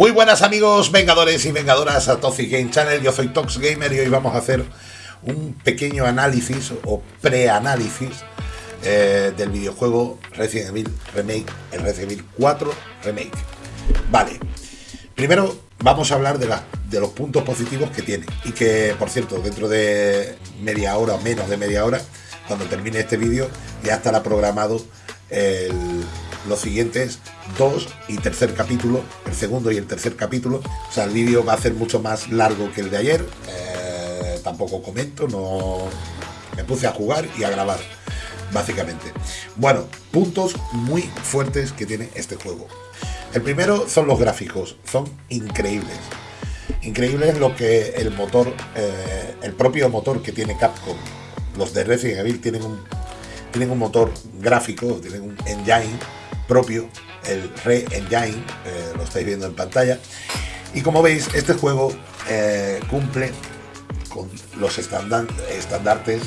Muy buenas amigos vengadores y vengadoras a Toxic Game Channel, yo soy Tox Gamer y hoy vamos a hacer un pequeño análisis o preanálisis eh, del videojuego Resident Evil Remake, el Resident Evil 4 Remake. Vale, primero vamos a hablar de, los puntos positivos que tiene. Y que, por cierto, dentro de media hora o menos de media hora, cuando termine este vídeo, ya estará programado los siguientes dos y tercer capítulo, el segundo y el tercer capítulo. O sea, el vídeo va a ser mucho más largo que el de ayer. Eh, tampoco comento, no me puse a jugar y a grabar, básicamente. Bueno, puntos muy fuertes que tiene este juego. El primero son los gráficos, son increíbles. Increíbles lo que el motor, eh, el propio motor que tiene Capcom. Los de Resident Evil tienen un, tienen un motor gráfico, tienen un engine propio, el Re-Engine, eh, lo estáis viendo en pantalla. Y como veis, este juego eh, cumple con los estandartes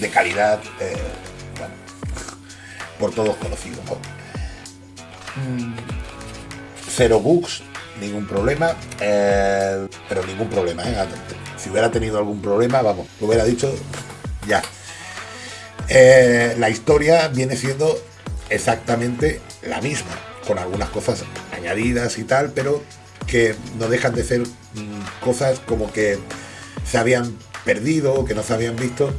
de calidad eh, por todos conocidos. Mm, cero bugs, ningún problema, pero ningún problema. Si hubiera tenido algún problema, vamos, lo hubiera dicho ya. la historia viene siendo exactamente la misma, con algunas cosas añadidas y tal, pero que no dejan de ser mm, cosas como que se habían perdido, que no se habían visto.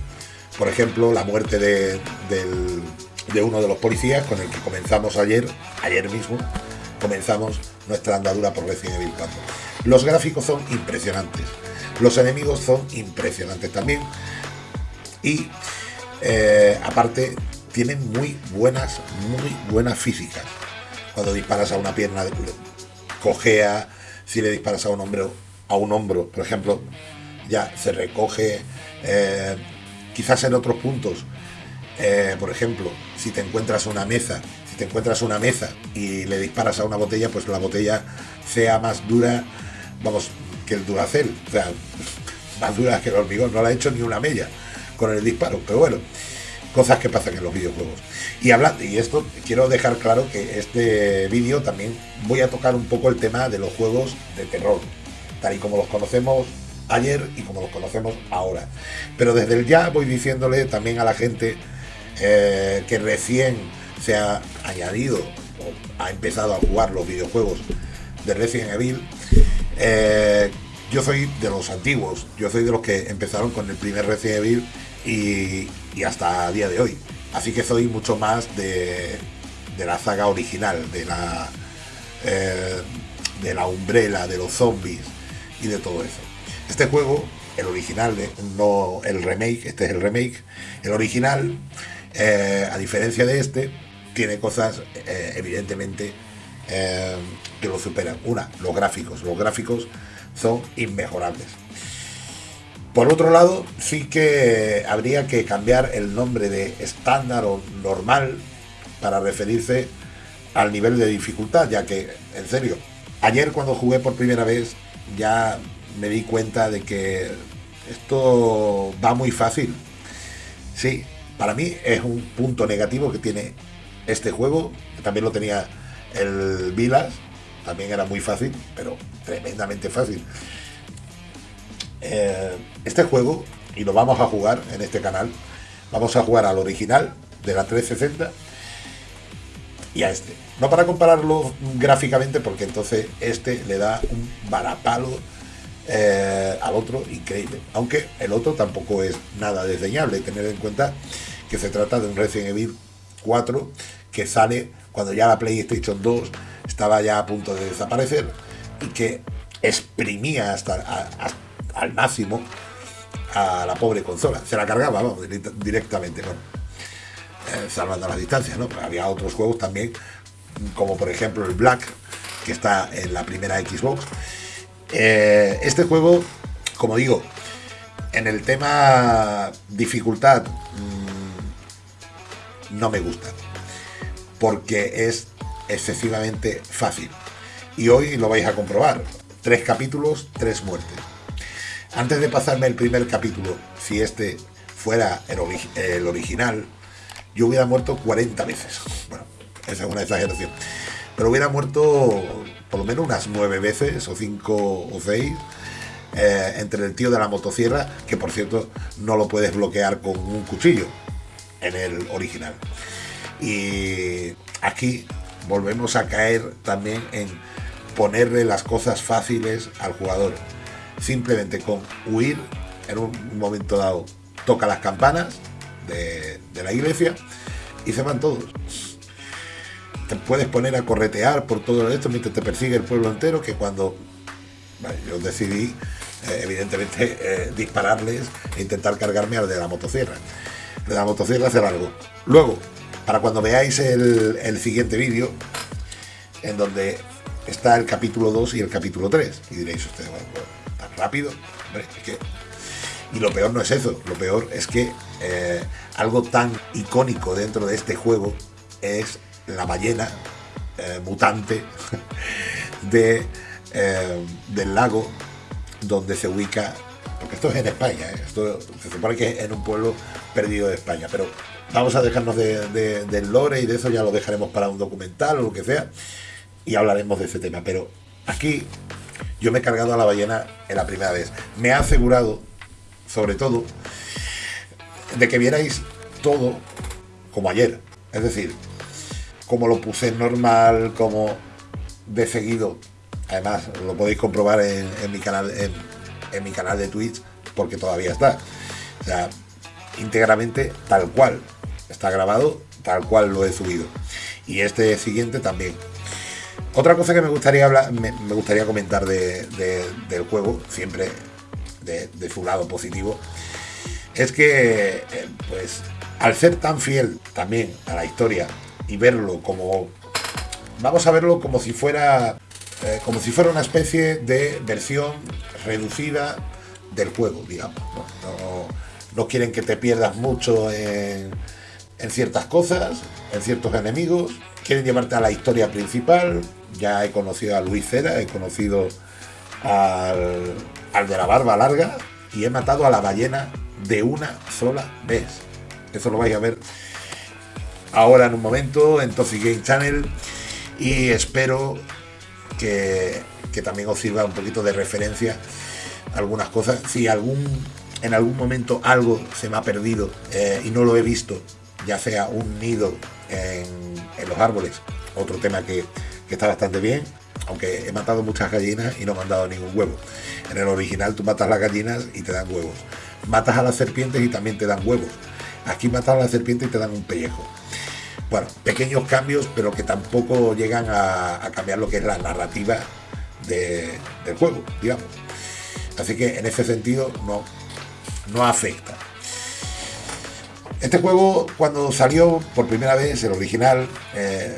Por ejemplo, la muerte de, uno de los policías con el que comenzamos ayer, ayer mismo, comenzamos nuestra andadura por Resident Evil 4. Los gráficos son impresionantes, los enemigos son impresionantes también y eh, aparte tienen muy buenas, muy buenas físicas. Cuando disparas a una pierna, cojea, si le disparas a un hombro, a un hombro, por ejemplo, ya se recoge. Eh, quizás en otros puntos, eh, por ejemplo, si te encuentras una mesa, si te encuentras una mesa y le disparas a una botella, pues la botella sea más dura, vamos, que el duracel, o sea, más dura que el hormigón, no la ha hecho ni una mella con el disparo, pero bueno, cosas que pasan en los videojuegos. Y hablando, y esto quiero dejar claro que este vídeo también voy a tocar un poco el tema de los juegos de terror, tal y como los conocemos ayer y como los conocemos ahora. Pero desde el ya voy diciéndole también a la gente eh, que recién se ha añadido o ha empezado a jugar los videojuegos de Resident Evil. Eh, yo soy de los antiguos, yo soy de los que empezaron con el primer Resident Evil y, hasta a día de hoy. Así que soy mucho más de, la saga original, de la, eh, de la umbrella, de los zombies y de todo eso. Este juego, el original, no el remake, este es el remake, el original, eh, a diferencia de este, tiene cosas eh, evidentemente que lo superan. Una, los gráficos. Los gráficos son inmejorables. Por otro lado, sí que habría que cambiar el nombre de estándar o normal para referirse al nivel de dificultad, ya que, en serio, ayer cuando jugué por primera vez ya me di cuenta de que esto va muy fácil. Sí, para mí es un punto negativo que tiene este juego, también lo tenía el Vilas, también era muy fácil, pero tremendamente fácil. Eh, este juego, y lo vamos a jugar en este canal, vamos a jugar al original de la 360 y a este. No para compararlo gráficamente, porque entonces este le da un varapalo eh, al otro increíble. Aunque el otro tampoco es nada desdeñable, tener en cuenta que se trata de un Resident Evil 4 que sale cuando ya la PlayStation 2 estaba ya a punto de desaparecer y que exprimía hasta, hasta al máximo a la pobre consola. Se la cargaba, directamente, eh, salvando las distancias, ¿no? había otros juegos también, como por ejemplo el Black, que está en la primera Xbox. Eh, este juego, como digo, en el tema dificultad, mm, no me gusta, porque es excesivamente fácil. Y hoy lo vais a comprobar. Tres capítulos, tres muertes. Antes de pasarme el primer capítulo, si este fuera el, original, yo hubiera muerto 40 veces. Bueno, esa es una exageración. Pero hubiera muerto por lo menos unas nueve veces, o cinco o seis, eh, entre el tío de la motosierra, que por cierto no lo puedes bloquear con un cuchillo en el original. Y aquí volvemos a caer también en ponerle las cosas fáciles al jugador. Simplemente con huir en un momento dado toca las campanas de, la iglesia y se van todos. Te puedes poner a corretear por todo esto mientras te persigue el pueblo entero, que cuando yo decidí, eh, evidentemente, eh, dispararles e intentar cargarme al de la motosierra. de la motosierra hacer algo. Luego, para cuando veáis el, siguiente vídeo, en donde está el capítulo 2 y el capítulo 3, y diréis ustedes, bueno, rápido, y lo peor no es eso, lo peor es que eh, algo tan icónico dentro de este juego es la ballena eh, mutante de, eh, del lago donde se ubica, porque esto es en España, esto se supone que es en un pueblo perdido de España, pero vamos a dejarnos de, del lore y de eso ya lo dejaremos para un documental o lo que sea y hablaremos de ese tema, pero aquí yo me he cargado a la ballena en la primera vez. Me ha asegurado sobre todo, de que vierais todo como ayer. Es decir, como lo puse normal, como de seguido. Además, lo podéis comprobar en, mi canal en, mi canal de Twitch, porque todavía está. O sea, íntegramente tal cual. Está grabado tal cual lo he subido. Y este siguiente también. Otra cosa que me gustaría hablar, me, gustaría comentar del juego, siempre de, su lado positivo, es que, eh, pues, al ser tan fiel también a la historia y verlo como, vamos a verlo como si fuera, eh, como si fuera una especie de versión reducida del juego, digamos. No, quieren que te pierdas mucho en ciertas cosas, en ciertos enemigos, quieren llevarte a la historia principal. Ya he conocido a Luis Cera, he conocido al, al de la barba larga y he matado a la ballena de una sola vez. Eso lo vais a ver ahora en un momento en Toffee Game Channel y espero que, también os sirva un poquito de referencia algunas cosas. Si algún en algún momento algo se me ha perdido eh, y no lo he visto, ya sea un nido en, los árboles, otro tema que, que está bastante bien, aunque he matado muchas gallinas y no me han dado ningún huevo. En el original tú matas las gallinas y te dan huevos. Matas a las serpientes y también te dan huevos. Aquí matas a las serpientes y te dan un pellejo. Bueno, pequeños cambios, pero que tampoco llegan a, cambiar lo que es la narrativa del juego, digamos. Así que en ese sentido no, no afecta. Este juego, cuando salió por primera vez, el original, eh,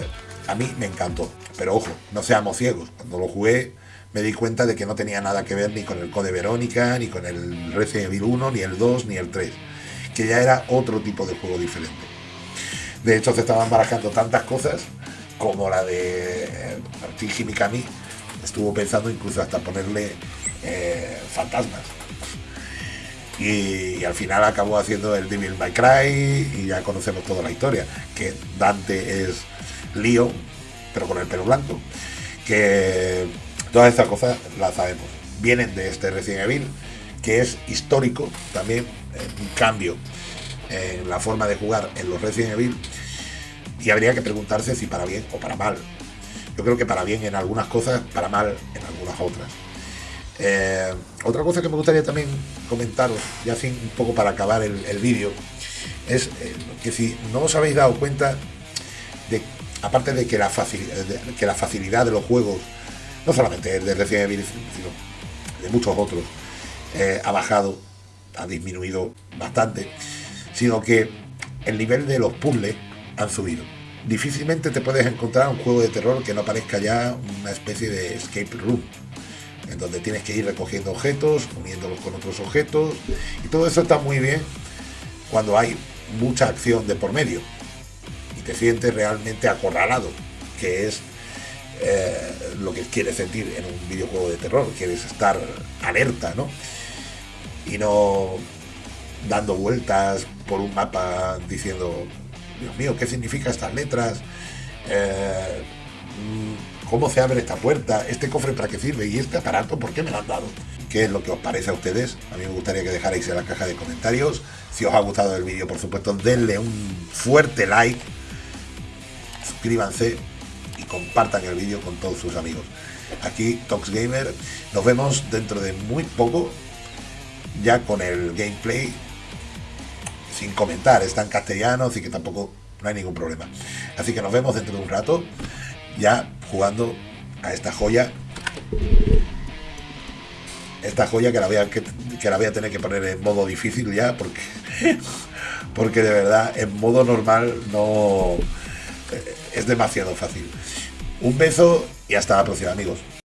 a mí me encantó. Pero ojo, no seamos ciegos. Cuando lo jugué me di cuenta de que no tenía nada que ver ni con el Code Verónica, ni con el Resident Evil 1, ni el 2, ni el 3. Que ya era otro tipo de juego diferente. De hecho, se estaban barajando tantas cosas como la de Shinji Mikami. Estuvo pensando incluso hasta ponerle eh, fantasmas. Y, al final acabó haciendo el Devil May Cry y ya conocemos toda la historia. Que Dante es Leo, pero con el pelo blanco, que todas estas cosas las sabemos. Vienen de este Resident Evil, que es histórico también, un cambio en la forma de jugar en los Resident Evil, y habría que preguntarse si para bien o para mal. Yo creo que para bien en algunas cosas, para mal en algunas otras. Eh, otra cosa que me gustaría también comentaros, ya así un poco para acabar el, vídeo, es eh, que si no os habéis dado cuenta aparte de que la, que la facilidad de los juegos, no solamente de Resident Evil, sino de muchos otros, eh, ha bajado, ha disminuido bastante, sino que el nivel de los puzzles han subido. Difícilmente te puedes encontrar un juego de terror que no parezca ya una especie de escape room, en donde tienes que ir recogiendo objetos, uniéndolos con otros objetos, y todo eso está muy bien cuando hay mucha acción de por medio te sientes realmente acorralado, que es eh, lo que quieres sentir en un videojuego de terror, quieres estar alerta, ¿no? Y no dando vueltas por un mapa diciendo, Dios mío, ¿qué significa estas letras? Eh, cómo se abre esta puerta, este cofre para qué sirve y este aparato, ¿por qué me lo han dado? ¿Qué es lo que os parece a ustedes? A mí me gustaría que dejarais en la caja de comentarios. Si os ha gustado el vídeo, por supuesto, denle un fuerte like, suscríbanse y compartan el vídeo con todos sus amigos. Aquí Tox Gamer, nos vemos dentro de muy poco, ya con el gameplay, sin comentar, está en castellano, así que tampoco no hay ningún problema. Así que nos vemos dentro de un rato, ya jugando a esta joya. Esta joya que la voy a, que, la voy a tener que poner en modo difícil ya, porque, porque de verdad en modo normal no es demasiado fácil. Un beso y hasta la próxima amigos.